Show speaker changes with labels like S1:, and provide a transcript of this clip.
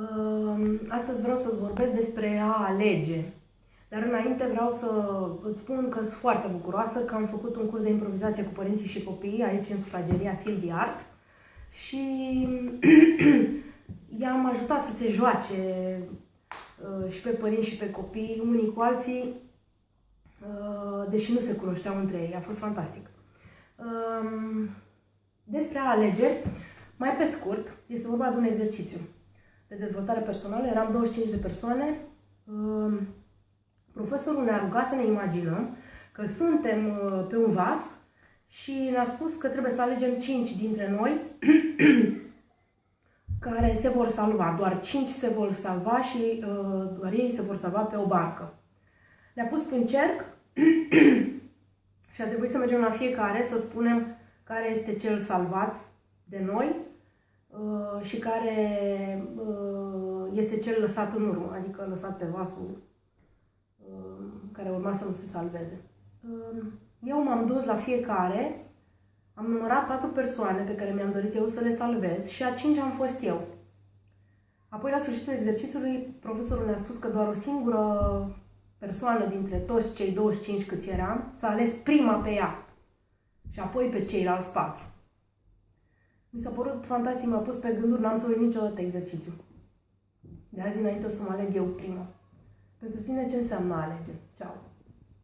S1: Uh, astăzi vreau să-ți vorbesc despre a alege. Dar înainte vreau să îți spun că sunt foarte bucuroasă că am făcut un curs de improvizație cu părinții și copiii aici în sufrageria Silvia Art și i-am ajutat să se joace uh, și pe părinți și pe copii, unii cu alții, uh, deși nu se cunoșteau între ei. A fost fantastic. Um, despre a alege, mai pe scurt, este vorba de un exercițiu de dezvoltare personală. Eram 25 de persoane. Um, profesorul ne-a rugat să ne imaginăm că suntem uh, pe un vas și ne-a spus că trebuie să alegem 5 dintre noi care se vor salva. Doar 5 se vor salva și uh, doar ei se vor salva pe o barcă. Le-a pus pe un cerc și a trebuit să mergem la fiecare să spunem care este cel salvat de noi uh, și care uh, este cel lăsat în urmă, adică lăsat pe vasul uh, care urma să nu se salveze. Uh, eu m-am dus la fiecare, am numărat patru persoane pe care mi-am dorit eu să le salvez și a cinci am fost eu. Apoi, la sfârșitul exercițiului, profesorul ne-a spus că doar o singură persoană dintre toți cei 25 câți eram s-a ales prima pe ea și apoi pe ceilalți patru. Mi s-a părut fantastic, m-a pus pe gânduri, n-am să uit niciodată exercițiu. De azi înainte o să mă aleg eu prima. Pentru tine ce înseamnă alege? Ceau!